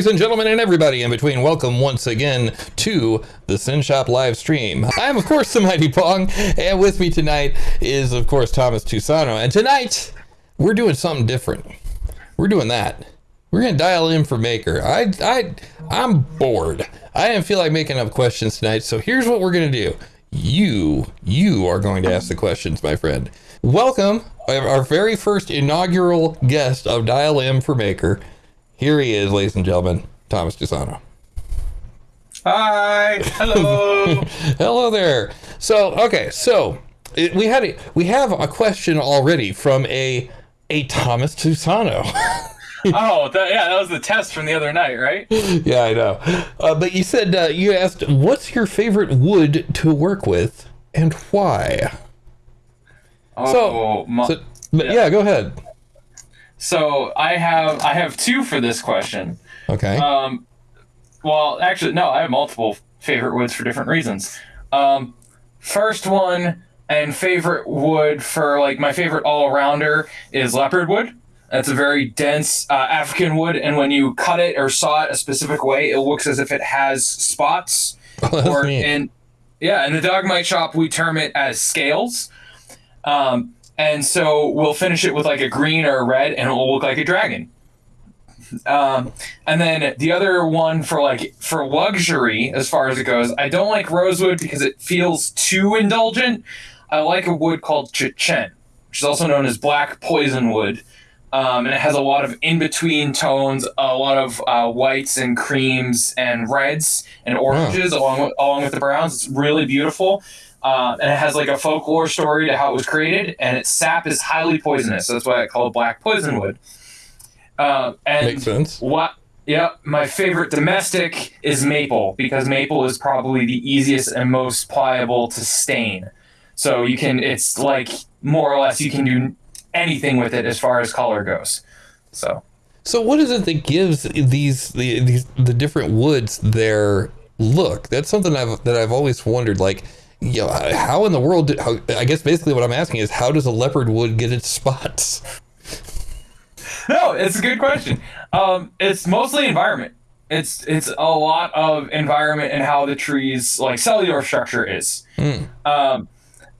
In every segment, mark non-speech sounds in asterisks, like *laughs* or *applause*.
Ladies and gentlemen, and everybody in between, welcome once again to the SYN Shop live stream. I'm, of course, the Mighty Pong, and with me tonight is, of course, Thomas Tusano. And tonight, we're doing something different. We're doing that. We're gonna Dial M for Maker. I, I, I'm bored. I didn't feel like making up questions tonight, so here's what we're gonna do. You, you are going to ask the questions, my friend. Welcome, our very first inaugural guest of Dial M for Maker. Here he is, ladies and gentlemen, Thomas Tusano. Hi. Hello. *laughs* Hello there. So, okay, so it, we had a, we have a question already from a a Thomas Tusano. *laughs* oh, that, yeah, that was the test from the other night, right? yeah, I know. Uh, but you said uh, you asked, "What's your favorite wood to work with, and why?" Oh, so, my, so but yeah. yeah, go ahead. So I have I have two for this question. Okay. Um, well, actually, no, I have multiple favorite woods for different reasons. Um, first one and favorite wood for like my favorite all rounder is leopard wood. That's a very dense uh, African wood, and when you cut it or saw it a specific way, it looks as if it has spots. *laughs* Oh, or neat. in yeah, in the dog dogmite shop we term it as scales. Um, and so we'll finish it with like a green or a red, and it will look like a dragon. Um, and then the other one for like for luxury, as far as it goes, I don't like rosewood because it feels too indulgent. I like a wood called Chechen, which is also known as black poison wood. Um, and it has a lot of in between tones, a lot of uh, whites and creams and reds and oranges along with, along with the browns. It's really beautiful. Uh, and it has like a folklore story to how it was created, and its sap is highly poisonous. So that's why I call it black poison wood. Uh, and Makes sense. What? Yep, my favorite domestic is maple because maple is probably the easiest and most pliable to stain. So you can, it's like more or less you can do anything with it as far as color goes. So. So what is it that gives these the these the different woods their look? That's something I've that I've always wondered. Like you know, how in the world? Did, how, I guess basically what I'm asking is how does a leopard wood get its spots? *laughs* no, it's a good question. Um, it's mostly environment. It's it's a lot of environment and how the tree's like cellular structure is, mm. um,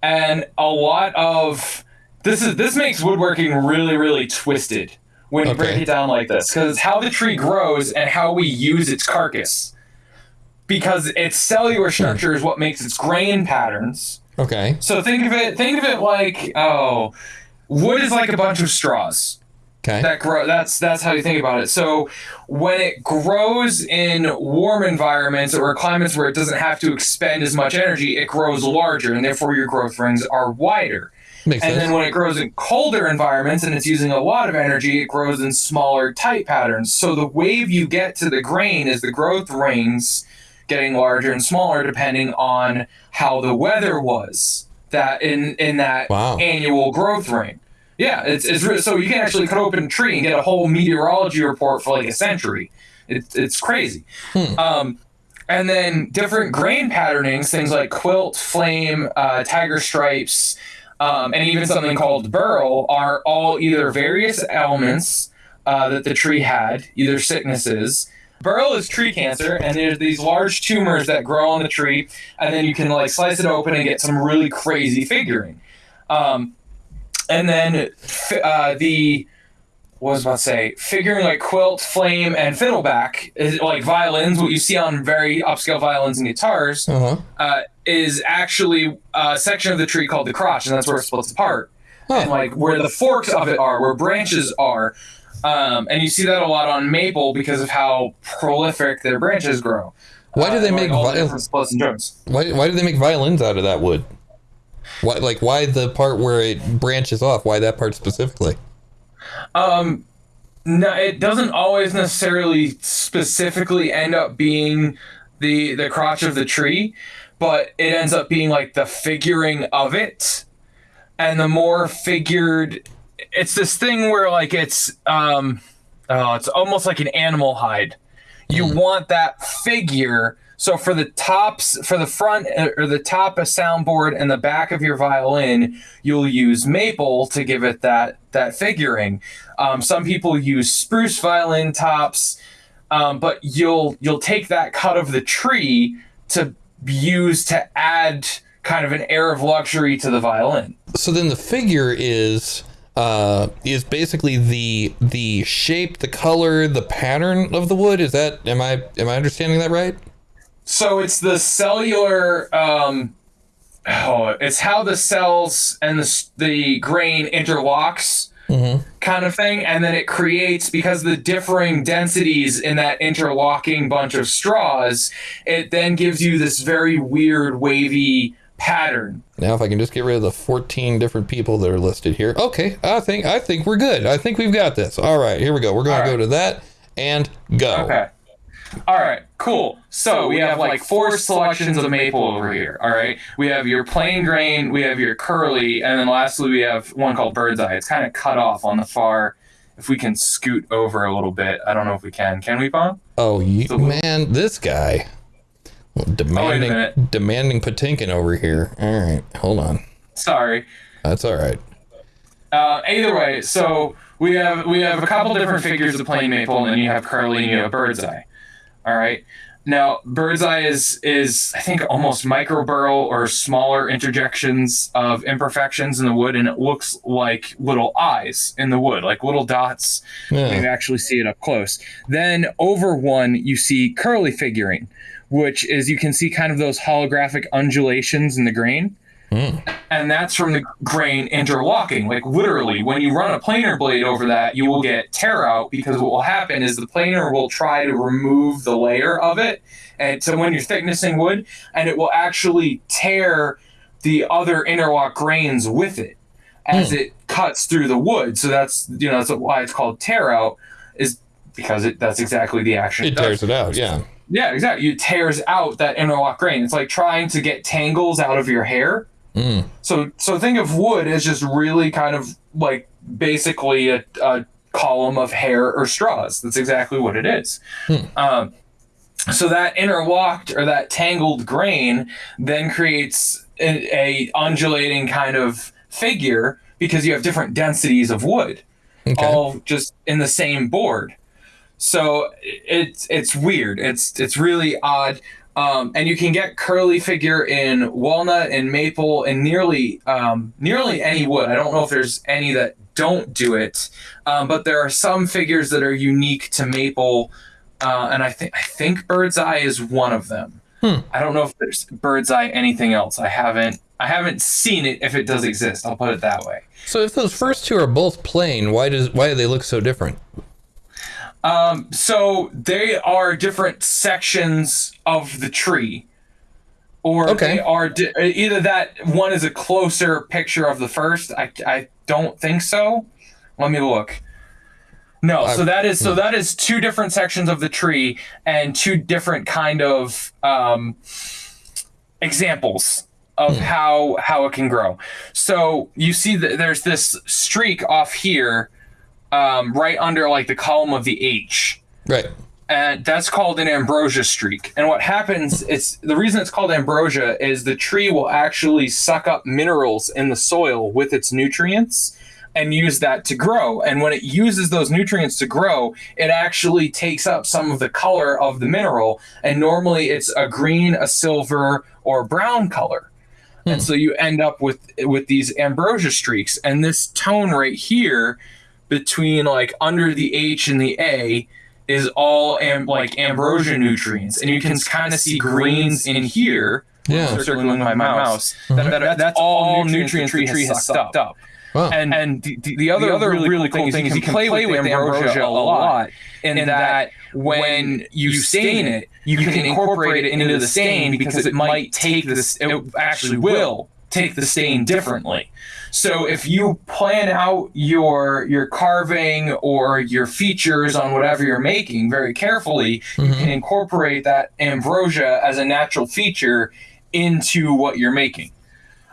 and a lot of this is this makes woodworking really really twisted when you break it down like this because it's how the tree grows and how we use its carcass because its cellular structure is what makes its grain patterns. Okay. So think of it think of it like oh, wood is like a bunch of straws. Okay. That grow that's that's how you think about it. So when it grows in warm environments or climates where it doesn't have to expend as much energy, it grows larger and therefore your growth rings are wider. Makes sense. and sense. then when it grows in colder environments and it's using a lot of energy, it grows in smaller tight patterns. So the wave you get to the grain is the growth rings getting larger and smaller depending on how the weather was that in in that wow. annual growth ring. Yeah, it's it's so you can actually cut open a tree and get a whole meteorology report for like a century. It's it's crazy. Hmm. Um, and then different grain patternings, things like quilt, flame, uh, tiger stripes, um, and even something called burl, are all either various elements uh, that the tree had, either sicknesses, Burl is tree cancer, and there's these large tumors that grow on the tree, and then you can like slice it open and get some really crazy figuring. Um, and then uh, the what was I about to say figuring like quilt, flame, and fiddleback is like violins. What you see on very upscale violins and guitars uh-huh. uh, is actually a section of the tree called the crotch, and that's where it splits apart. Huh. And like where the forks of it are, where branches are, um, and you see that a lot on maple because of how prolific their branches grow. Why do they uh, make violins? Why, why do they make violins out of that wood? Why, like, why the part where it branches off? Why that part specifically? Um, no, it doesn't always necessarily specifically end up being the the crotch of the tree, but it ends up being like the figuring of it, and the more figured it's this thing where like it's um oh, it's almost like an animal hide. You mm. want that figure. So for the tops, for the front uh, or the top of soundboard and the back of your violin, you'll use maple to give it that that figuring. Um, some people use spruce violin tops. um, but you'll you'll take that cut of the tree to use to add kind of an air of luxury to the violin. So then the figure is uh, is basically the the shape, the color, the pattern of the wood. Is that am I am I understanding that right? So it's the cellular. Um, oh, it's how the cells and the the grain interlocks. Kind of thing, and then it creates because the differing densities in that interlocking bunch of straws, it then gives you this very weird wavy pattern. Now, if I can just get rid of the 14 different people that are listed here. Okay, I think I think we're good. I think we've got this. All right, here we go. We're going All to go to that and go. Okay. All right, cool. So we have like four selections of maple over here. All right. We have your plain grain, we have your curly, and then lastly we have one called bird's eye. It's kind of cut off on the far. If we can scoot over a little bit, I don't know if we can. Can we, Pong? Oh, you, man, this guy demanding demanding Patinkin over here. All right, hold on. Sorry. That's all right. Uh, either way, so we have we have a couple different figures of plain maple, and then you have curly and you have bird's eye. All right. Now, bird's eye is is I think almost micro burl or smaller interjections of imperfections in the wood, and it looks like little eyes in the wood, like little dots. You Yeah. can actually see it up close. Then over one, you see curly figuring, which is you can see kind of those holographic undulations in the grain hmm. and that's from the grain interlocking. Like literally, when you run a planer blade over that, you will get tear out because what will happen is the planer will try to remove the layer of it, and so when you're thicknessing wood, and it will actually tear the other interlock grains with it as hmm. it cuts through the wood. So that's you know that's why it's called tear out is because it that's exactly the action It does. tears it out. Yeah. Yeah, exactly. It tears out that interlock grain. It's like trying to get tangles out of your hair. Mm. So so think of wood as just really kind of like basically a, a column of hair or straws. That's exactly what it is. Um, so that interlocked or that tangled grain then creates a, a undulating kind of figure because you have different densities of wood Okay. all just in the same board. So it's it's weird. It's it's really odd. Um, and you can get curly figure in walnut and maple and nearly um, nearly any wood. I don't know if there's any that don't do it, um, but there are some figures that are unique to maple, uh, and I think I think bird's eye is one of them. I don't know if there's bird's eye anything else. I haven't I haven't seen it if it does exist. I'll put it that way. So if those first two are both plain, why does why do they look so different? Um, so they are different sections of the tree, or Okay. they are di- either that one is a closer picture of the first. I, I don't think so. Let me look. No, so that is so that is two different sections of the tree and two different kind of um, examples of how how it can grow. So you see that there's this streak off here, um, right under like the column of the H, Right. and that's called an ambrosia streak. And what happens is the reason it's called ambrosia is the tree will actually suck up minerals in the soil with its nutrients and use that to grow. And when it uses those nutrients to grow, it actually takes up some of the color of the mineral. And normally it's a green, a silver, or brown color. And so you end up with with these ambrosia streaks. And this tone right here between like under the H and the A is all am- like ambrosia nutrients. And you can kind of see greens in here. Yeah. Circling with my uh-huh. mouse. That, uh-huh. that- that's all nutrients the tree has sucked up. Wow. And, and the, the, the other, really, cool thing is you can play with ambrosia a lot in that when you stain it, you can incorporate it into the stain because it might take this, it actually will take the stain differently. So if you plan out your your carving or your features on whatever you're making very carefully, you can incorporate that ambrosia as a natural feature into what you're making.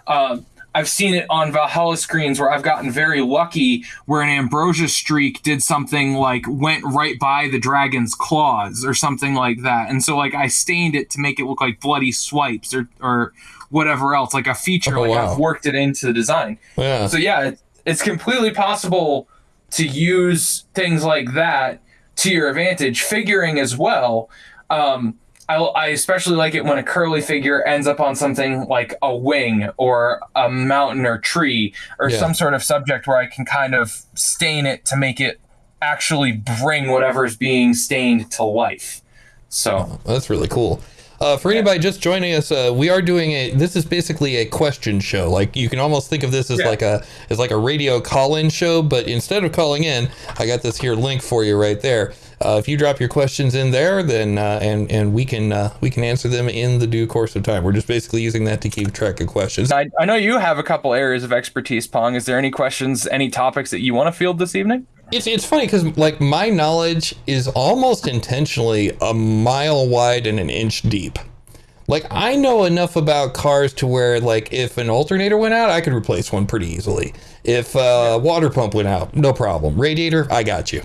Um, I've seen it on Valhalla screens where I've gotten very lucky where an ambrosia streak did something like went right by the dragon's claws or something like that. And so like I stained it to make it look like bloody swipes or or whatever else, like a feature. Oh, like wow. I've worked it into the design. Yeah. So yeah, it's, it's completely possible to use things like that to your advantage. Figuring as well. Um, I, I especially like it when a curly figure ends up on something like a wing or a mountain or tree or Yeah. some sort of subject where I can kind of stain it to make it actually bring whatever's being stained to life. So That's really cool. Uh, for anybody just joining us, uh, we are doing a. This is basically a question show. Like you can almost think of this as Yeah. like a as like a radio call-in show, but instead of calling in, I got this here link for you right there. Uh, if you drop your questions in there, then uh, and and we can uh, we can answer them in the due course of time. We're just basically using that to keep track of questions. I, I know you have a couple areas of expertise, Pong. Is there any questions, any topics that you want to field this evening? It's it's funny because like my knowledge is almost intentionally a mile wide and an inch deep. Like I know enough about cars to where like if an alternator went out, I could replace one pretty easily. If uh, water pump went out, no problem. Radiator, I got you.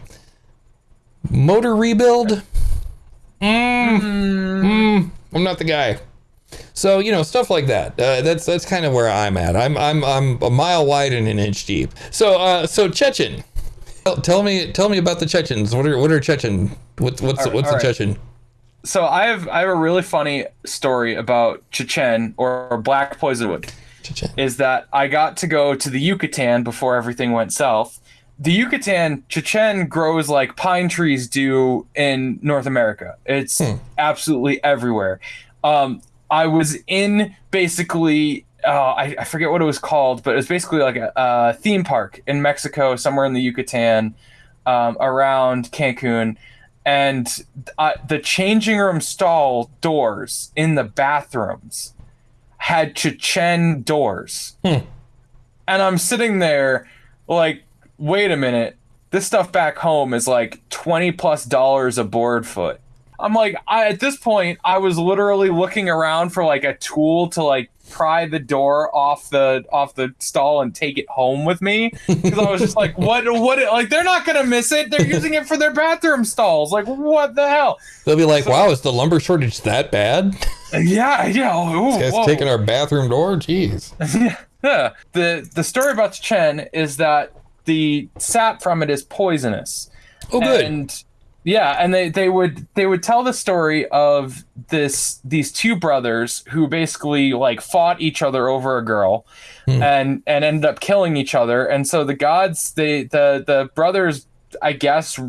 Motor rebuild, mm, mm, I'm not the guy. So you know stuff like that. Uh, that's that's kind of where I'm at. I'm I'm I'm a mile wide and an inch deep. So uh, so Chechen, tell, tell me tell me about the Chechens. What are what are Chechen? What's what's right, what's right. Chechen? So I have I have a really funny story about Chechen or Black Poisonwood. Chechen. is that I got to go to the Yucatan before everything went south. The Yucatan, Chechen grows like pine trees do in North America. It's Hmm. absolutely everywhere. Um, I was in basically, uh, I, I forget what it was called, but it was basically like a, a theme park in Mexico, somewhere in the Yucatan, um, around Cancun. And uh, the changing room stall doors in the bathrooms had Chechen doors. Hmm. And I'm sitting there like, wait a minute. This stuff back home is like 20 plus dollars a board foot. I'm like, I, at this point, I was literally looking around for like a tool to like pry the door off the off the stall and take it home with me because I was just like, *laughs* what what like they're not gonna miss it. They're using it for their bathroom stalls. Like what the hell? They'll be like, "Wow, is the lumber shortage that bad? *laughs* Yeah, yeah. *laughs* Oh, Guys whoa. taking our bathroom door? Jeez." Yeah. The the story about the Chen is that the sap from it is poisonous. Oh, good. And yeah, and they, they would they would tell the story of this these two brothers who basically like fought each other over a girl Hmm. and and ended up killing each other. And so the gods they the the brothers I guess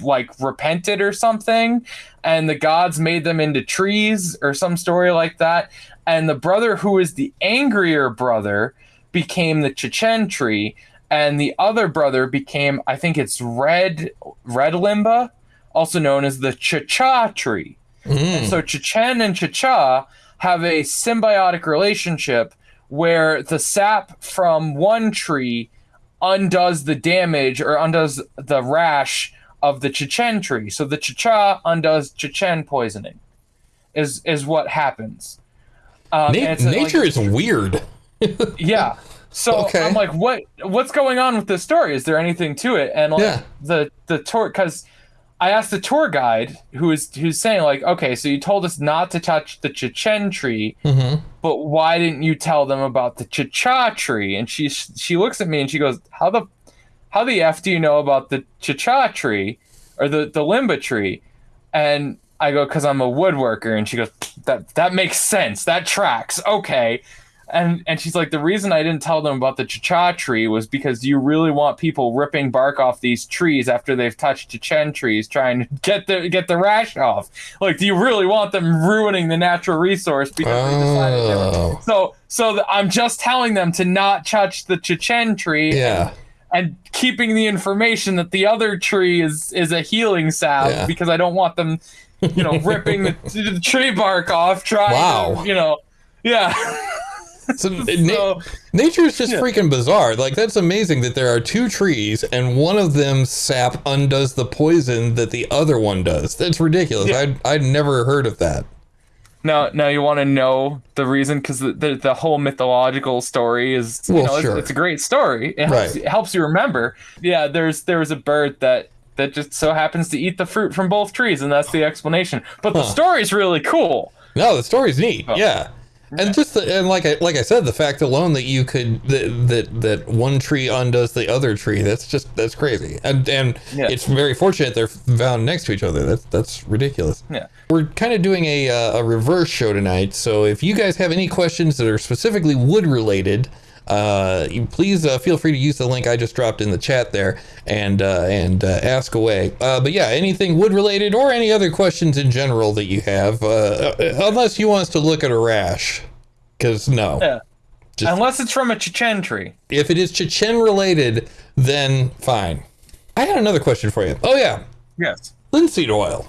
like repented or something and the gods made them into trees or some story like that and the brother who is the angrier brother became the Chechen tree and the other brother became I think it's red red limba also known as the Cha-Cha tree Mm. so Chechen and Cha-Cha have a symbiotic relationship where the sap from one tree undoes the damage or undoes the rash of the Chechen tree. So the Cha-Cha undoes Chechen poisoning. Is is what happens. Um, Na- it's like- nature is weird. *laughs* yeah. So Okay. I'm like, what what's going on with this story? Is there anything to it? And like Yeah. the the tour because I asked the tour guide who is who's saying like, okay, so you told us not to touch the Chechen tree, hmm but why didn't you tell them about the Cha-Cha tree? And she she looks at me and she goes, how the how the f do you know about the Cha-Cha tree or the the Limba tree? And I go, because I'm a woodworker. And she goes, that that makes sense. That tracks. Okay. And and she's like, the reason I didn't tell them about the cha-cha tree was because you really want people ripping bark off these trees after they've touched Chechen trees, trying to get the get the rash off. Like, do you really want them ruining the natural resource because they decided to? Oh, So so th- I'm just telling them to not touch the Chechen tree yeah. and keeping the information that the other tree is is a healing salve Yeah. because I don't want them, you know, ripping the, *laughs* the tree bark off. Trying, Wow. to, you know, yeah. *laughs* *laughs* *laughs* So, na- nature is just Yeah. freaking bizarre. Like that's amazing that there are two trees and one of them sap undoes the poison that the other one does. That's ridiculous. Yeah. I'd I'd never heard of that. now now you want to know the reason because the, the the whole mythological story is you Well, know, it's- sure. it's, a great story. It helps, Right. it helps you remember. Yeah, there's there was a bird that. That just so happens to eat the fruit from both trees, and that's the explanation. But the Huh. story's really cool. No, the story's neat. Oh. Yeah. And just the, and like I like I said, the fact alone that you could that that, that one tree undoes the other tree, that's just that's crazy. And and Yeah. it's very fortunate they're found next to each other. That's that's ridiculous. Yeah. We're kind of doing a uh, a reverse show tonight, so if you guys have any questions that are specifically wood related, uh, please uh, feel free to use the link I just dropped in the chat there and uh, and uh, ask away. Uh, but yeah, anything wood related or any other questions in general that you have, uh, unless you want us to look at a rash, because no, Yeah. Just- Unless it's from a Chechen tree. if it is Chechen related, then fine. I had another question for you. Oh yeah, Yes. linseed oil.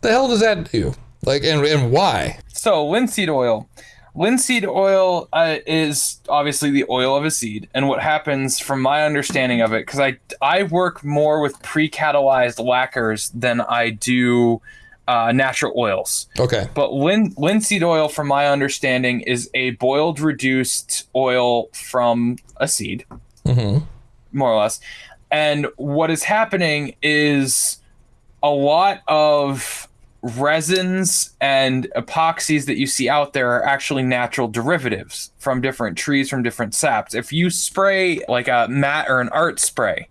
The hell does that do? Like, and and why? So linseed oil. Linseed oil uh, is obviously the oil of a seed, and what happens, from my understanding of it, because I I work more with pre-catalyzed lacquers than I do uh, natural oils. Okay. But lin- linseed oil, from my understanding, is a boiled, reduced oil from a seed, hmm more or less. And what is happening is a lot of resins and epoxies that you see out there are actually natural derivatives from different trees, from different saps. If you spray like a matte or an art spray,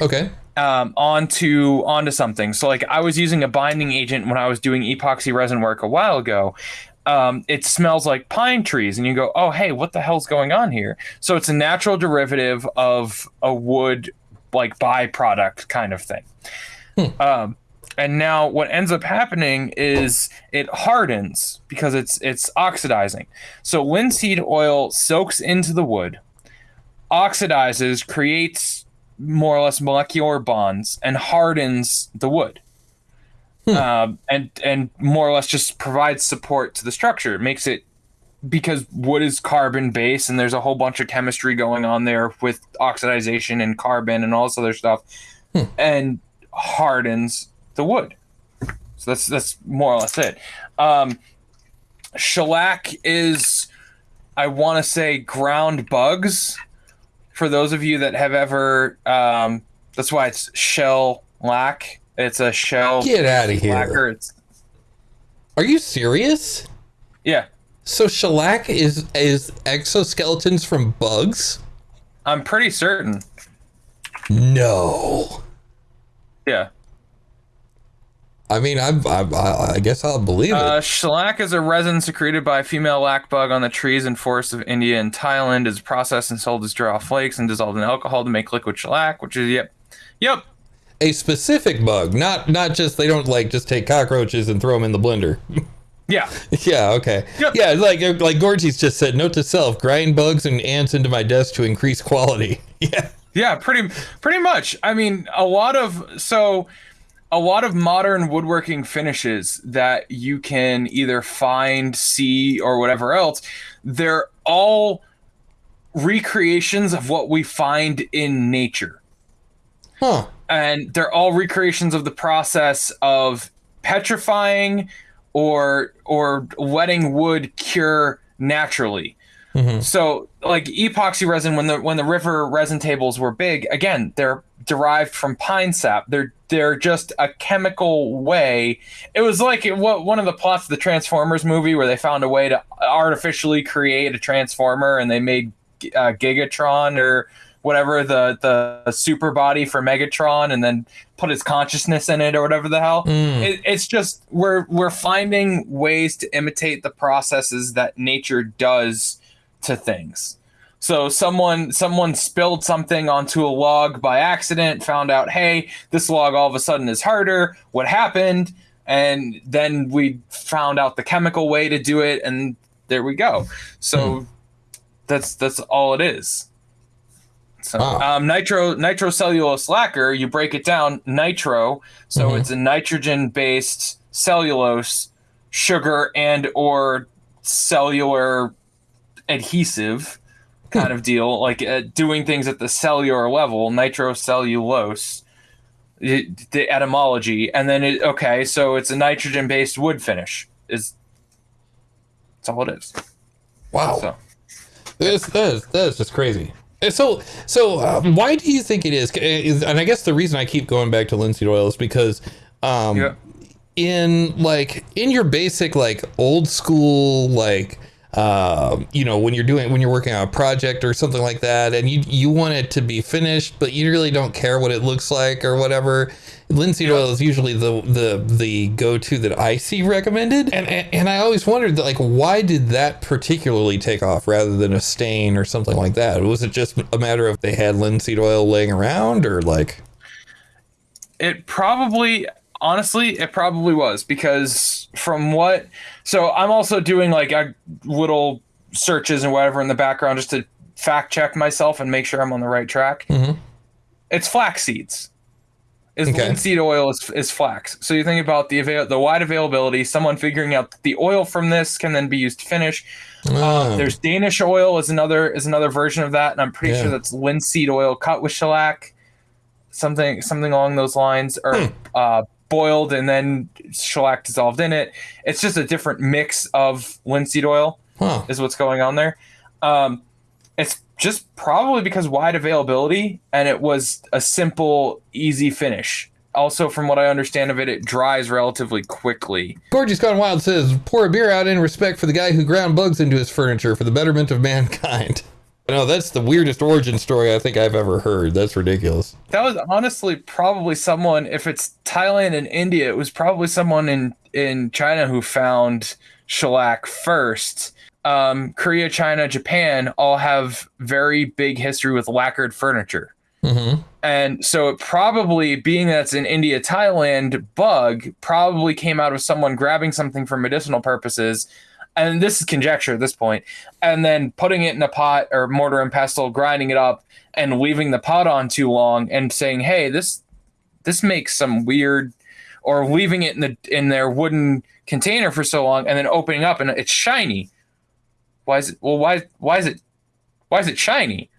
Okay. um, onto onto something. So like I was using a binding agent when I was doing epoxy resin work a while ago. Um, it smells like pine trees, and you go, "Oh, hey, what the hell's going on here?" So it's a natural derivative of a wood like byproduct kind of thing. Um, and now what ends up happening is it hardens because it's it's oxidizing. So linseed oil soaks into the wood, oxidizes, creates more or less molecular bonds, and hardens the wood. Um, and and more or less just provides support to the structure. It makes it because wood is carbon based, and there's a whole bunch of chemistry going on there with oxidization and carbon and all this other stuff, and hardens the wood. So that's that's more or less it. Um, shellac is, I want to say, ground bugs. For those of you that have ever, um, that's why it's shell lac. It's a shell Get out of here. lacquer. It's Are you serious? yeah. So shellac is is exoskeletons from bugs? I'm pretty certain. No. Yeah. I mean, I I, I guess I'll believe it. Uh, shellac is a resin secreted by a female lac bug on the trees and forests of India and Thailand. Is processed and sold as draw flakes and dissolved in alcohol to make liquid shellac, which is yep, yep, a specific bug, not not just they don't like just take cockroaches and throw them in the blender. *laughs* yeah, yeah, okay. Yep. Yeah, like like Gorgy's just said, note to self: grind bugs and ants into my desk to increase quality. *laughs* Yeah. yeah. Pretty, pretty much. I mean, a lot of so. A lot of modern woodworking finishes that you can either find, see, or whatever else, they're all recreations of what we find in nature. Huh. and they're all recreations of the process of petrifying or or letting wood cure naturally. Mhm. So like epoxy resin when the when the river resin tables were big, again, they're derived from pine sap. They're they're just a chemical way. It was like it, what one of the plots of the Transformers movie where they found a way to artificially create a transformer and they made uh, Gigatron or whatever the the super body for Megatron and then put his consciousness in it or whatever the hell. Mm. It, it's just we're we're finding ways to imitate the processes that nature does to things. So someone someone spilled something onto a log by accident, found out, hey, this log all of a sudden is harder. What happened? And then we found out the chemical way to do it, and there we go. So that's that's all it is. So um, nitro nitrocellulose lacquer, you break it down, nitro. So Mhm. it's a nitrogen based cellulose sugar and or cellular adhesive kind of deal, like uh, doing things at the cellular level, nitrocellulose, the the etymology, and then it okay, so it's a nitrogen based wood finish. Is that's all it is. Wow. So This that is, that is just crazy. Uh, So so um, why do you think it is? Is- And I guess the reason I keep going back to linseed oil is because um, yeah, in like in your basic like old school like uh, you know when you're doing when you're working on a project or something like that and you you want it to be finished but you really don't care what it looks like or whatever linseed oil is usually the the the go-to that I see recommended. And and, and I always wondered that, like why did that particularly take off rather than a stain or something like that? Was it just a matter of they had linseed oil laying around or like? It probably, honestly, it probably was because from what, so I'm also doing like a little searches and whatever in the background just to fact check myself and make sure I'm on the right track. Mhm. It's flax seeds. Is Okay. linseed oil is, is flax. So you think about the avail- the wide availability, someone figuring out that the oil from this can then be used to finish. Ah, There's Danish oil is another is another version of that, and I'm pretty Yeah. sure that's linseed oil cut with shellac, something something along those lines, or Hmm. uh, boiled and then shellac dissolved in it. It's just a different mix of linseed oil huh. is what's going on there. Um, it's just probably because wide availability, and it was a simple, easy finish. Also, from what I understand of it, it dries relatively quickly. Gorgeous Gone Wild says, pour a beer out in respect for the guy who ground bugs into his furniture for the betterment of mankind. *laughs* No, that's the weirdest origin story I think I've ever heard. That's ridiculous. That was honestly probably someone. If it's Thailand and India, it was probably someone in in China who found shellac first. Um, Korea, China, Japan all have very big history with lacquered furniture, Mm-hmm. and so it probably being that's an India Thailand bug probably came out of someone grabbing something for medicinal purposes. And this is conjecture at this point, and then putting it in a pot or mortar and pestle, grinding it up, and leaving the pot on too long, and saying, "Hey, this this makes some weird," or leaving it in the in their wooden container for so long, and then opening up and it's shiny. Why is it? Well, why why is it why is it shiny?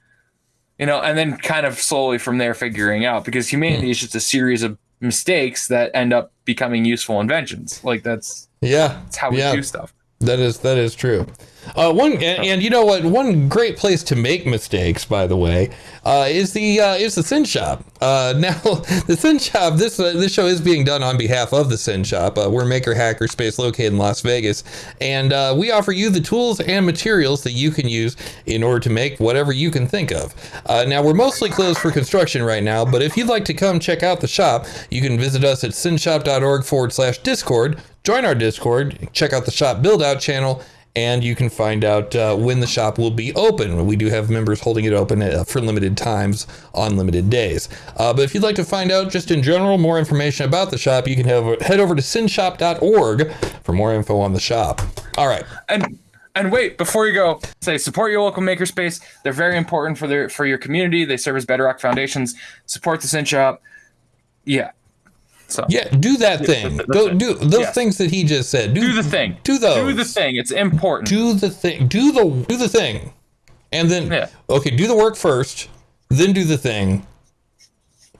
You know, and then kind of slowly from there figuring out because humanity is just a series of mistakes that end up becoming useful inventions. Like that's Yeah. that's how we yeah. do stuff. That is that is true. Uh, one and, and you know what? One great place to make mistakes, by the way, uh, is the uh, is the SYN Shop. Uh, *laughs* now, the SYN Shop. This uh, this show is being done on behalf of the SYN Shop. Uh, we're Maker Hacker Space located in Las Vegas, and uh, we offer you the tools and materials that you can use in order to make whatever you can think of. Uh, now, we're mostly closed for construction right now, but if you'd like to come check out the shop, you can visit us at synshop.org forward slash Discord. Join our Discord, check out the shop build out channel, and you can find out uh, when the shop will be open. We do have members holding it open uh, for limited times on limited days. Uh, but if you'd like to find out just in general more information about the shop, you can have, head over to synshop.org for more info on the shop. All right. And and wait, before you go, say support your local makerspace. They're very important for their for your community. They serve as Bedrock Foundations. Support the SYN Shop. Yeah. So Yeah, do that thing. that's Go it. do those Yeah. things that he just said. Do, do the thing. Do those. Do the thing. It's important. do the thing do the do the thing and then Yeah. okay do the work first then do the thing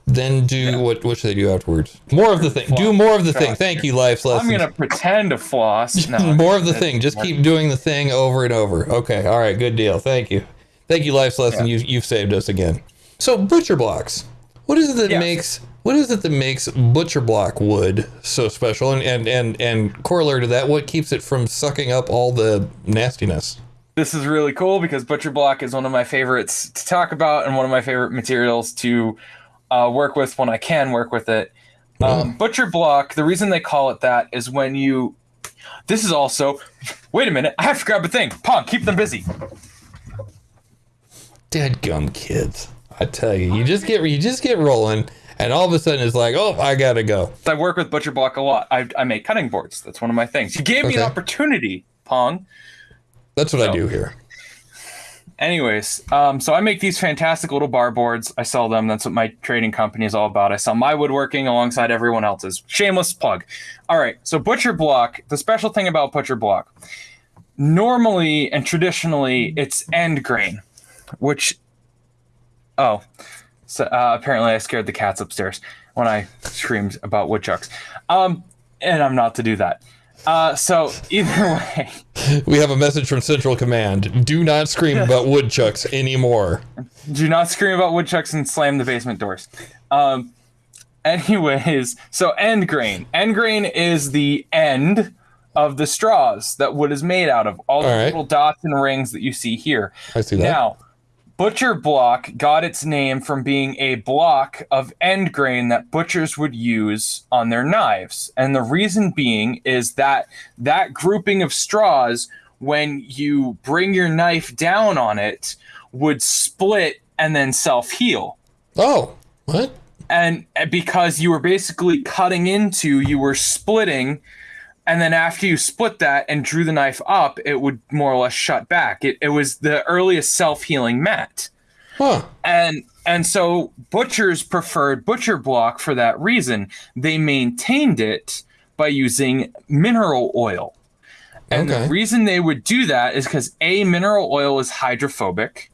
then do what what should they do afterwards more of the thing do more of the thing thank you life's I'm gonna pretend to floss. *laughs* No, more of the thing just keep doing the thing over and over okay all right good deal thank you thank you life's lesson you, you've saved us again so butcher blocks what is it that Yes. makes what is it that makes butcher block wood so special and and and, and corollary to that what keeps it from sucking up all the nastiness This is really cool because butcher block is one of my favorites to talk about and one of my favorite materials to uh, work with when I can work with it. Um, butcher block. The reason they call it that is when you. This is also. Wait a minute! I have to grab a thing. Pong, keep them busy. dead gum kids i tell you you just get you just get rolling and all of a sudden it's like oh i gotta go I work with butcher block a lot. I, I make cutting boards. That's one of my things. You gave me an opportunity, Pong. that's what i do here Anyways, um, so I make these fantastic little bar boards. I sell them. That's what my trading company is all about. I sell my woodworking alongside everyone else's. Shameless plug. All right. So Butcher Block. The special thing about Butcher Block, normally and traditionally, it's end grain, which, oh, so uh, apparently I scared the cats upstairs when I screamed about woodchucks. Um, and I'm not to do that. Uh, so *laughs* either way. we have a message from central command do not scream *laughs* about woodchucks anymore Do not scream about woodchucks and slam the basement doors. Um, anyways, so end grain. End grain is the end of the straws that wood is made out of. All the All right. little dots and rings that you see here. I see that. Now, butcher block got its name from being a block of end grain that butchers would use on their knives. And the reason being is that that grouping of straws, when you bring your knife down on it, would split and then self heal. oh, what? And eh, because you were basically cutting into, you were splitting. And then after you split that and drew the knife up, it would more or less shut back. It, it was the earliest self healing mat Huh. and and so butchers preferred butcher block for that reason they maintained it by using mineral oil and Okay. the reason they would do that is because a mineral oil is hydrophobic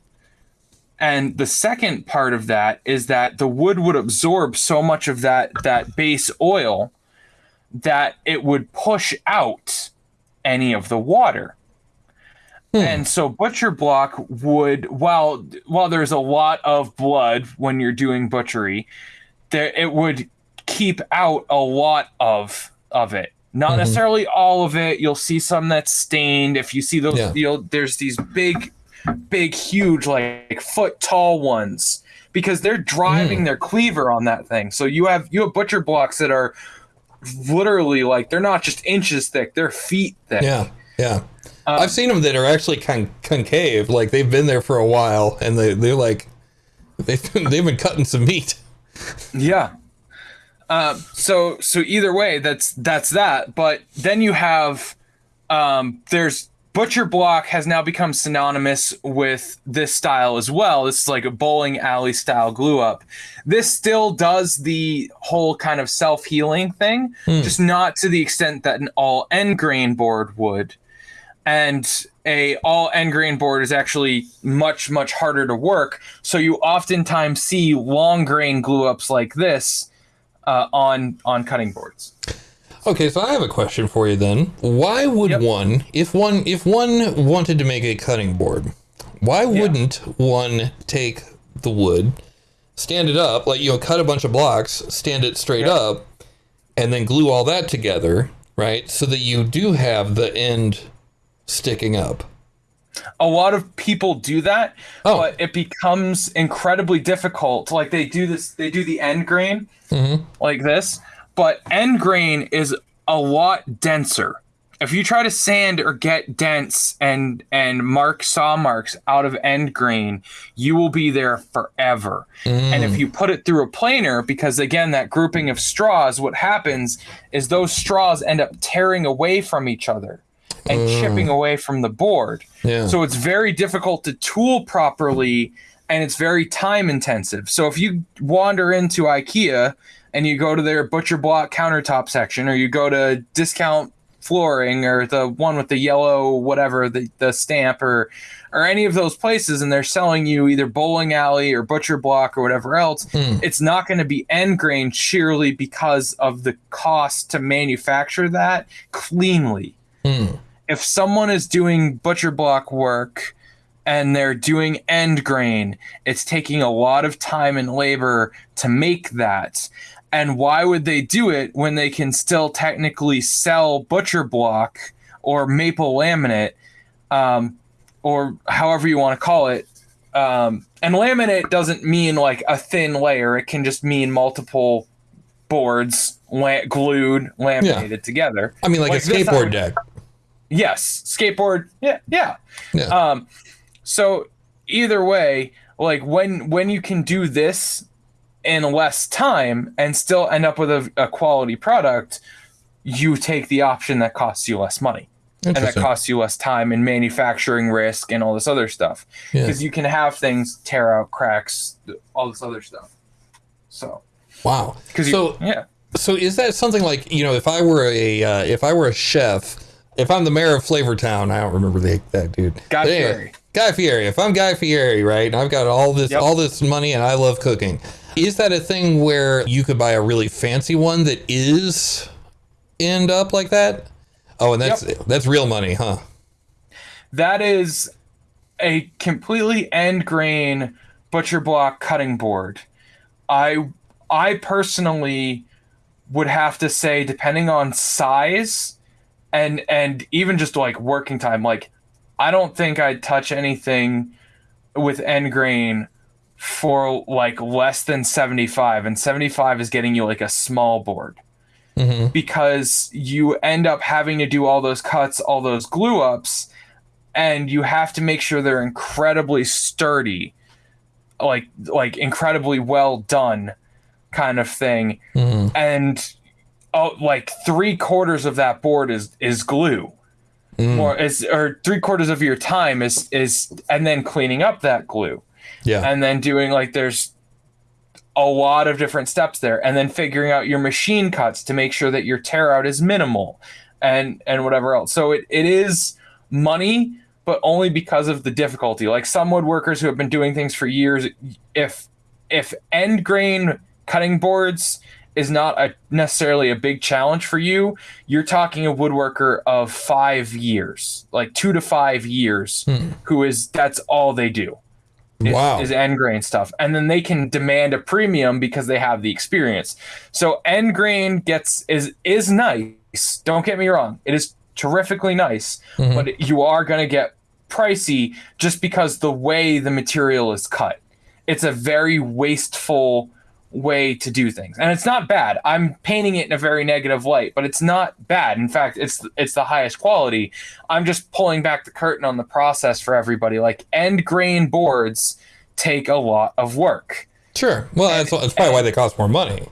and the second part of that is that the wood would absorb so much of that that base oil that it would push out any of the water hmm. and so butcher block would while while there's a lot of blood when you're doing butchery, there it would keep out a lot of of it. Not mm-hmm. necessarily all of it. You'll see some that's stained. If you see those, Yeah. you'll there's these big, big, huge, like foot tall ones because they're driving mm. their cleaver on that thing. So you have you have butcher blocks that are literally like they're not just inches thick; they're feet thick. Yeah. Yeah. Um, I've seen them that are actually con- concave. Like they've been there for a while, and they they're like they've been, they've been cutting some meat. Yeah. Um, so so either way, that's that's that. But then you have um, there's butcher block has now become synonymous with this style as well. This is like a bowling alley style glue up. This still does the whole kind of self healing thing, just not to the extent that an all end grain board would and a all end grain board is actually much much harder to work so you oftentimes see long grain glue ups like this uh, on on cutting boards Okay, so I have a question for you then. Why would Yep. one, if one, if one wanted to make a cutting board, why wouldn't one take the wood, stand it up, like you know, cut a bunch of blocks, stand it straight up, and then glue all that together, right? So that you do have the end sticking up. a lot of people do that Oh. but it becomes incredibly difficult like they do this they do the end grain mm-hmm. like this but end grain is a lot denser. If you try to sand or get dense and and mark saw marks out of end grain you will be there forever. And if mm. you put it through a planer because again that grouping of straws what happens is those straws end up tearing away from each other and mm. chipping away from the board. Yeah. so it's very difficult to tool properly and it's very time intensive. So if you wander into IKEA and you go to their butcher block countertop section or you go to discount flooring or the one with the yellow whatever the, the stamp or or any of those places and they're selling you either bowling alley or butcher block or whatever else hmm. it's not going to be end grain sheerly because of the cost to manufacture that cleanly. Hmm. If someone is doing butcher block work and they're doing end grain, it's taking a lot of time and labor to make that. And why would they do it when they can still technically sell butcher block or maple laminate, um, or however you want to call it? Um, and laminate doesn't mean like a thin layer; it can just mean multiple boards la- glued, laminated together. I mean, like, a Like I skateboard deck. Yes, skateboard. Yeah, yeah. Yeah. Um, so either way, like when when you can do this in less time and still end up with a, a quality product, you take the option that costs you less money and that costs you less time and manufacturing risk and all this other stuff Yeah. because you can have things tear out cracks, all this other stuff. So Wow. because So, yeah. so is that something like you know, if I were a, uh, if I were a chef, if I'm the mayor of Flavortown, I don't remember the, that dude. But Fieri. Guy Fieri. If I'm Guy Fieri, right, and I've got all this, Yep. all this money, and I love cooking, is that a thing where you could buy a really fancy one that is end up like that? Oh, and that's that's real money, huh? That is a completely end grain butcher block cutting board. I I personally would have to say, depending on size and and even just like working time, like I don't think I'd touch anything with end grain for like less than 75 and 75 is getting you like a small board Mhm. because you end up having to do all those cuts all those glue ups and you have to make sure they're incredibly sturdy like like incredibly well done kind of thing Mhm. and oh like three quarters of that board is is glue Mm. or is or three quarters of your time is is and then cleaning up that glue Yeah. and then doing like there's a lot of different steps there and then figuring out your machine cuts to make sure that your tear out is minimal and and whatever else so it, it is money but only because of the difficulty like some woodworkers who have been doing things for years if if end grain cutting boards is not a necessarily a big challenge for you. You're talking a woodworker of five years like two to five years Hmm. who is that's all they do. Is, Wow. is end grain stuff. And then they can demand a premium because they have the experience. So end grain gets is is nice. Don't get me wrong. It is terrifically nice Mhm. but you are going to get pricey just because the way the material is cut. It's a very wasteful way to do things. And it's not bad. I'm painting it in a very negative light but it's not bad. In fact it's it's the highest quality. I'm just pulling back the curtain on the process for everybody. Like end grain boards take a lot of work. Sure. Well, that's, that's probably why they cost more money.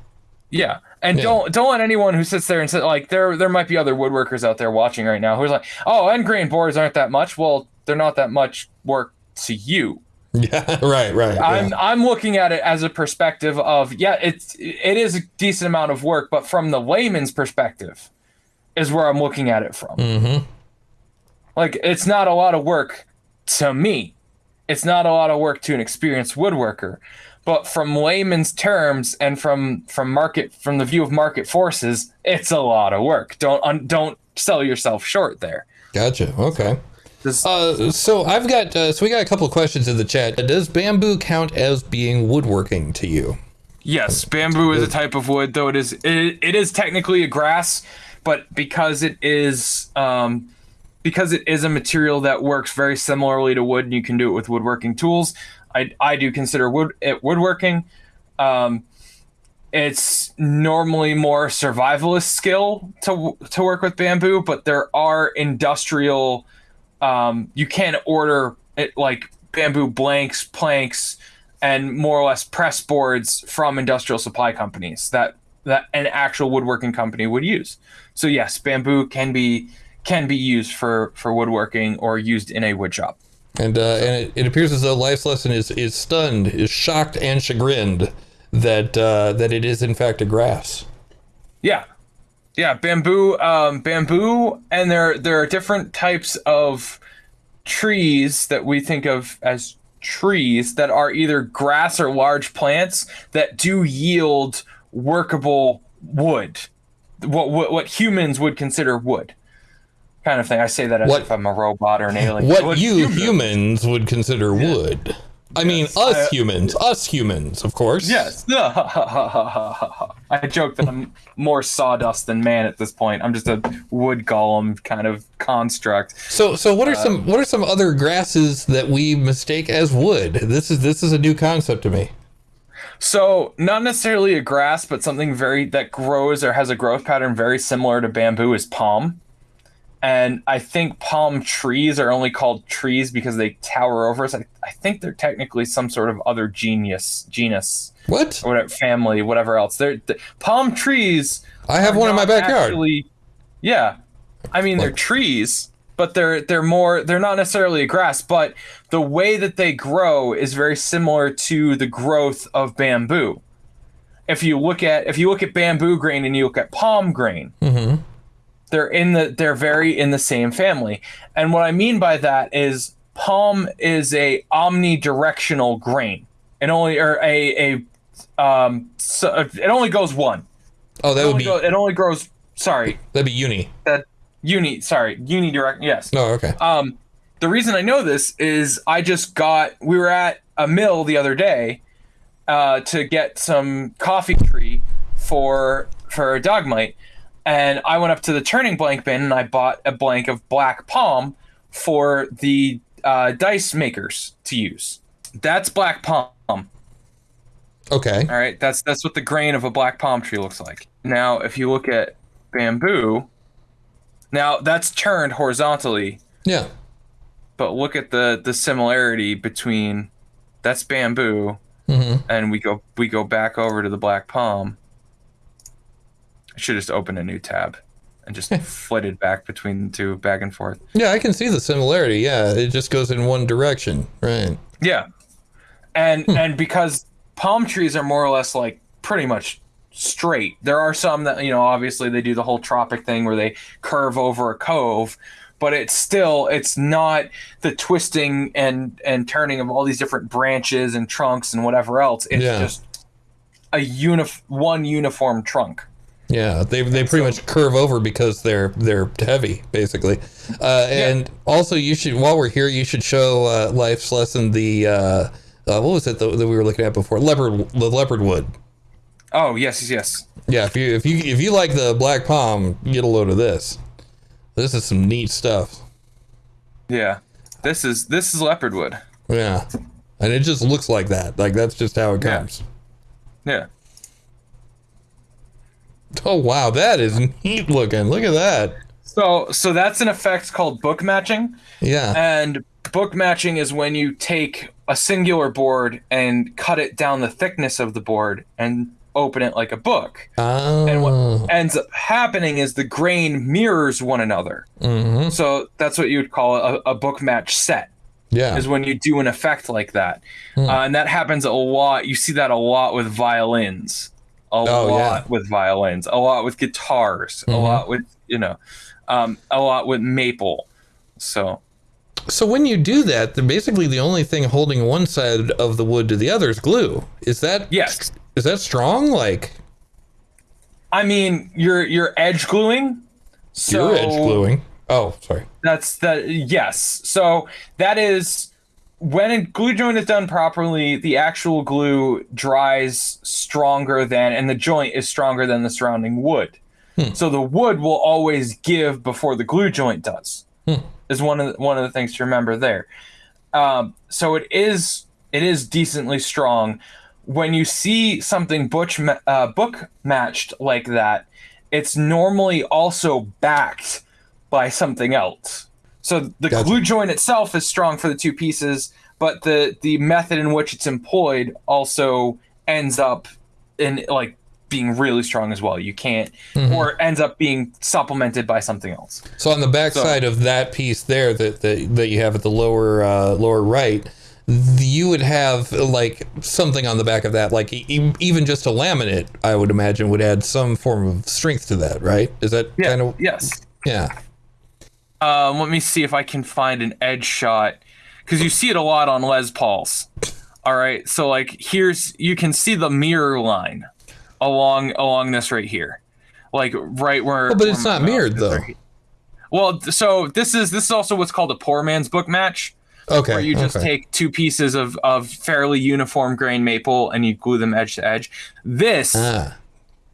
yeah. And Yeah. don't don't let anyone who sits there and says like there there might be other woodworkers out there watching right now who's like oh end grain boards aren't that much. Well they're not that much work to you *laughs* Yeah. Right. Right. I'm yeah. I'm looking at it as a perspective of yeah, it's it is a decent amount of work, but from the layman's perspective, is where I'm looking at it from. Mhm. Like it's not a lot of work to me. It's not a lot of work to an experienced woodworker. But from layman's terms and from from market from the view of market forces, it's a lot of work. Don't un, don't sell yourself short there. Gotcha. Okay. This, Uh, so I've got uh, so we got a couple of questions in the chat. Does bamboo count as being woodworking to you? Yes, bamboo is a type of wood, though it is it, it is technically a grass, but because it is um, because it is a material that works very similarly to wood, and you can do it with woodworking tools. I I do consider wood it woodworking. Um, it's normally more survivalist skill to to work with bamboo, but there are industrial. Um, you can order it like bamboo blanks, planks, and more or less press boards from industrial supply companies that that an actual woodworking company would use. So yes, bamboo can be can be used for for woodworking or used in a wood shop. And uh, and it, it appears as though life's lesson is is stunned, is shocked and chagrined that uh, that it is in fact a grass. Yeah, yeah, bamboo, um, bamboo, and there there are different types of trees that we think of as trees that are either grass or large plants that do yield workable wood, what what, what humans would consider wood, kind of thing. I say that as What- if I'm a robot or an alien. What you humans would consider wood. I mean, us I- humans, us humans, of course. Yes. *laughs* I joke that I'm more sawdust than man at this point. I'm just a wood golem kind of construct. So, so what are uh, some what are some other grasses that we mistake as wood? This is this is a new concept to me. So, not necessarily a grass, but something very that grows or has a growth pattern very similar to bamboo is palm. And I think palm trees are only called trees because they tower over us. I, I think they're technically some sort of other genius, genus, What? or whatever, family, whatever else. They're the, palm trees. I have one in my backyard. actually- yeah, I mean they're trees, but they're they're more they're not necessarily a grass, but the way that they grow is very similar to the growth of bamboo. If you look at if you look at bamboo grain and you look at palm grain, hmm they're in the they're very in the same family. And what I mean by that is palm is a omnidirectional grain. It only or a a um so it only goes one. Oh, that It would be go, it only grows sorry, that'd be uni. that uni sorry, unidirect yes. Oh, okay. Um the reason I know this is I just got we were at a mill the other day uh, to get some coffee tree for for a Dog Might, and I went up to the turning blank bin and I bought a blank of black palm for the uh, dice makers to use. That's black palm. Okay. All right, that's that's what the grain of a black palm tree looks like. Now, if you look at bamboo, now that's turned horizontally, Yeah. but look at the the similarity between that's bamboo hmm and we go we go back over to the black palm. I should just open a new tab and just *laughs* flitted back between the two back and forth. Yeah, I can see the similarity. Yeah, it just goes in one direction. Right. Yeah. And hmm. and because palm trees are more or less like pretty much straight. There are some that, you know, obviously they do the whole tropic thing where they curve over a cove, but it's still it's not the twisting and and turning of all these different branches and trunks and whatever else. It's Yeah. just a unif- one uniform trunk. Yeah, they they pretty much curve over because they're they're heavy, basically. Uh, and also, you should while we're here, you should show uh, life's lesson the uh, uh, what was it that, that we were looking at before? Leopard the leopard wood. Oh, yes, yes. Yeah, if you if you if you like the black palm, get a load of this. This is some neat stuff. Yeah. This is this is leopard wood. Yeah, and it just looks like that. Like that's just how it Yeah. comes. Yeah. *laughs* Oh wow, that is neat looking. Look at that. So so that's an effect called book matching. Yeah. And book matching is when you take a singular board and cut it down the thickness of the board and open it like a book. Oh. And what ends up happening is the grain mirrors one another. Mm-hmm. So that's what you would call a, a book match set. Yeah. Is when you do an effect like that, Hmm. uh, and that happens a lot. You see that a lot with violins, Oh, lot yeah. with violins, a lot with guitars, a Mhm. lot with you know, um, a lot with maple. So So when you do that, then basically the only thing holding one side of the wood to the other is glue. Is that yes, Is that strong? Like I mean, you're you're edge gluing. So you're edge gluing? Oh, sorry. That's the yes. So that is when a glue joint is done properly, the actual glue dries stronger than, and the joint is stronger than the surrounding wood. Hmm. So the wood will always give before the glue joint does. Hmm. Is one of the, one of the things to remember there. Um, so it is it is decently strong. When you see something butch ma- uh, book matched like that, it's normally also backed by something else. So the Gotcha. glue joint itself is strong for the two pieces, but the the method in which it's employed also ends up in like being really strong as well. You can't Mhm. or ends up being supplemented by something else. So on the back So- side of that piece there that, that that you have at the lower uh, lower right, you would have like something on the back of that, like e- even just a laminate. I would imagine would add some form of strength to that, right? Is that Yeah. kind of yes. yeah? Um, let me see if I can find an edge shot because you see it a lot on Les Pauls. All right, so like here's you can see the mirror line along along this right here, like right where. Oh, but it's not mirrored, though. right. Well, so this is this is also what's called a poor man's book match, Okay. where you just okay. take two pieces of of fairly uniform grain maple and you glue them edge to edge. This ah,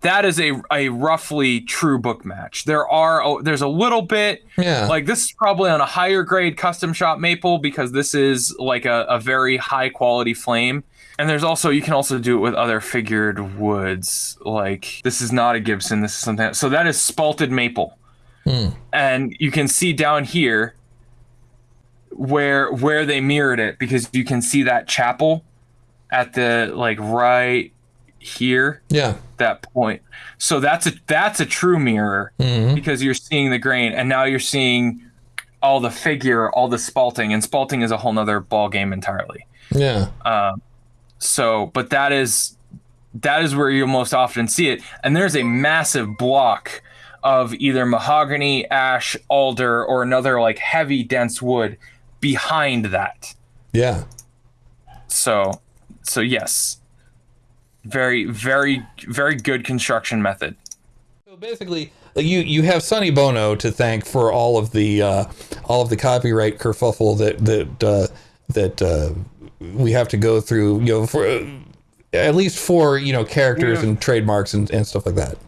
that is a a roughly true book match. There are oh, there's a little bit yeah. like this is probably on a higher grade custom shop maple because this is like a, a very high quality flame. And there's also you can also do it with other figured woods. Like this is not a Gibson. This is something. So that is spalted maple, Hmm. and you can see down here where where they mirrored it because you can see that chapel at the like right here yeah. that point. So that's a that's a true mirror hmm because you're seeing the grain and now you're seeing all the figure all the spalting and spalting is a whole nother ball game entirely Yeah. um, so but that is that is where you'll most often see it and there's a massive block of either mahogany ash alder or another like heavy dense wood behind that Yeah. so so yes very very very good construction method So basically, you you have Sonny Bono to thank for all of the uh, all of the copyright kerfuffle that that uh, that uh, we have to go through. You know, for at least for you know characters Yeah. and trademarks and, and stuff like that.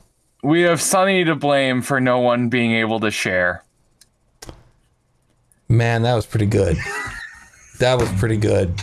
We have Sonny to blame for no one being able to share. Man, that was pretty good. that was pretty good.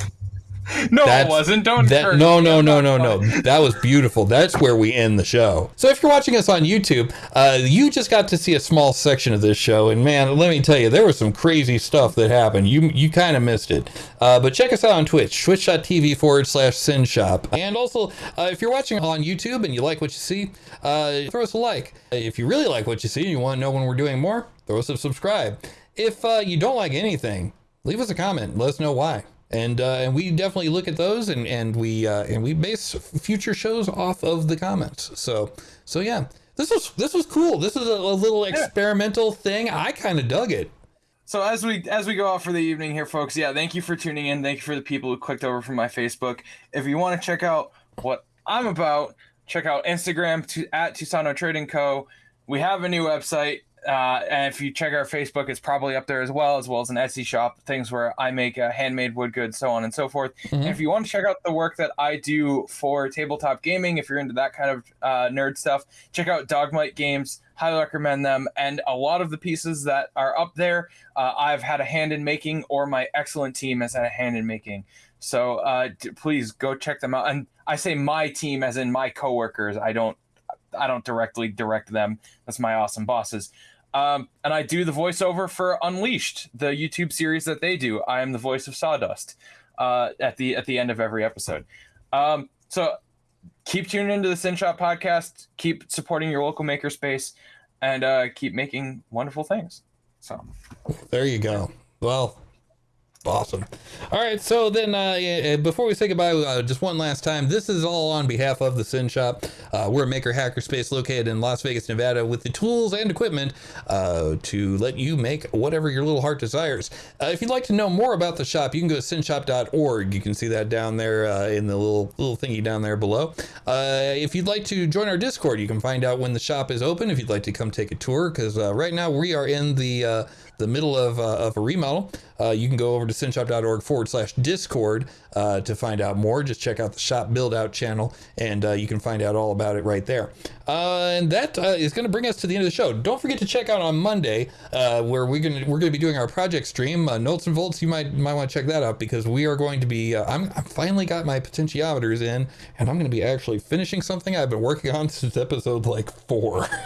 *laughs* No, That's- it wasn't. Don't That no no no no no. That was beautiful. That's where we end the show. So if you're watching us on YouTube, uh, you just got to see a small section of this show, and man, let me tell you, there was some crazy stuff that happened. You you kind of missed it. Uh, but check us out on Twitch, twitch.tv forward slash SYN Shop. And also, uh, if you're watching on YouTube and you like what you see, uh, throw us a like. If you really like what you see and you want to know when we're doing more, throw us a subscribe. If uh, you don't like anything, leave us a comment. Let us know why. And uh, and we definitely look at those and and we uh, and we base future shows off of the comments. So so yeah, this was this was cool. This is a, a little experimental thing. I kind of dug it. So as we as we go out for the evening here, folks, yeah, thank you for tuning in. Thank you for the people who clicked over from my Facebook. If you want to check out what I'm about, check out Instagram to at Susano Trading Co. We have a new website, uh, and if you check our Facebook, it's probably up there as well, as well as an Etsy shop, things where I make uh, handmade wood goods, so on and so forth. And if you want to check out the work that I do for tabletop gaming, if you're into that kind of uh, nerd stuff, check out Dog Might Games. Highly recommend them. And a lot of the pieces that are up there, uh, I've had a hand in making, or my excellent team has had a hand in making. So uh, d- please go check them out. And I say my team as in my coworkers. I don't, I don't directly direct them. That's my awesome bosses. Um, and I do the voiceover for Unleashed, the YouTube series that they do. I am the voice of Sawdust uh, at the at the end of every episode. Um, so keep tuning into the SYN Shop podcast. Keep supporting your local makerspace, and uh, keep making wonderful things. So There you go. Well, awesome. All right, so then uh, before we say goodbye, uh, just one last time, this is all on behalf of the SYN Shop. Uh, we're a maker hackerspace located in Las Vegas, Nevada, with the tools and equipment uh, to let you make whatever your little heart desires. Uh, if you'd like to know more about the shop, you can go to synshop.org. You can see that down there uh, in the little little thingy down there below. Uh, if you'd like to join our Discord, you can find out when the shop is open. If you'd like to come take a tour, because uh, right now we are in the uh, the middle of, uh, of a remodel. Uh, you can go over to synshop.org forward slash discord uh, to find out more. Just check out the shop build out channel and uh, you can find out all about it right there. Uh, and that uh, is going to bring us to the end of the show. Don't forget to check out on Monday where we're going to we're going to be doing our project stream. Notes and Volts, you might might want to check that out because we are going to be. I'm I finally got my potentiometers in and I'm going to be actually finishing something I've been working on *laughs* since episode like four. *laughs*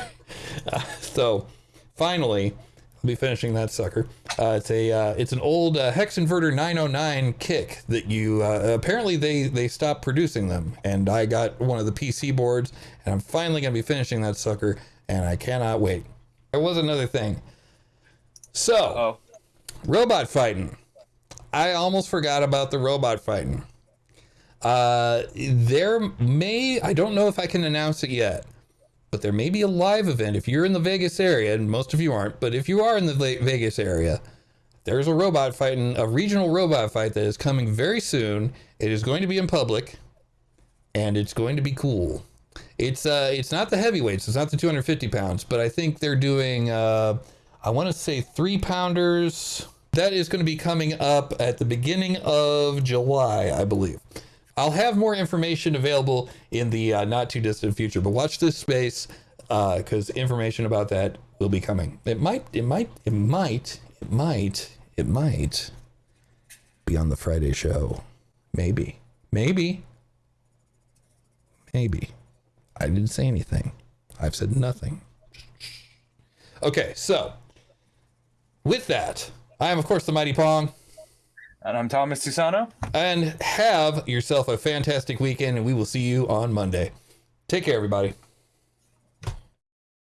So finally be finishing that sucker. Uh, it's a uh, it's an old uh, hex inverter 909 kick that you uh, apparently they they stopped producing them, and I got one of the PC boards, and I'm finally gonna be finishing that sucker, and I cannot wait. There was another thing. So oh, robot fighting. I almost forgot about the robot fighting. Uh, there may I don't know if I can announce it yet, but there may be a live event if you're in the Vegas area, and most of you aren't. But if you are in the Vegas area, there's a robot fighting, a regional robot fight that is coming very soon. It is going to be in public, and it's going to be cool. It's uh, it's not the heavyweights. It's not the 250 pounds, but I think they're doing. Uh, I want to say three pounders. That is going to be coming up at the beginning of July, I believe. I'll have more information available in the uh, not too distant future, but watch this space because information about that will be coming. It might, it might, it might, it might, it might be on the Friday show. Maybe, maybe, maybe. I didn't say anything. I've said nothing. Okay, so with that, I am of course the Mighty Pong. And I'm Thomas Susano. And have yourself a fantastic weekend, and we will see you on Monday. Take care, everybody.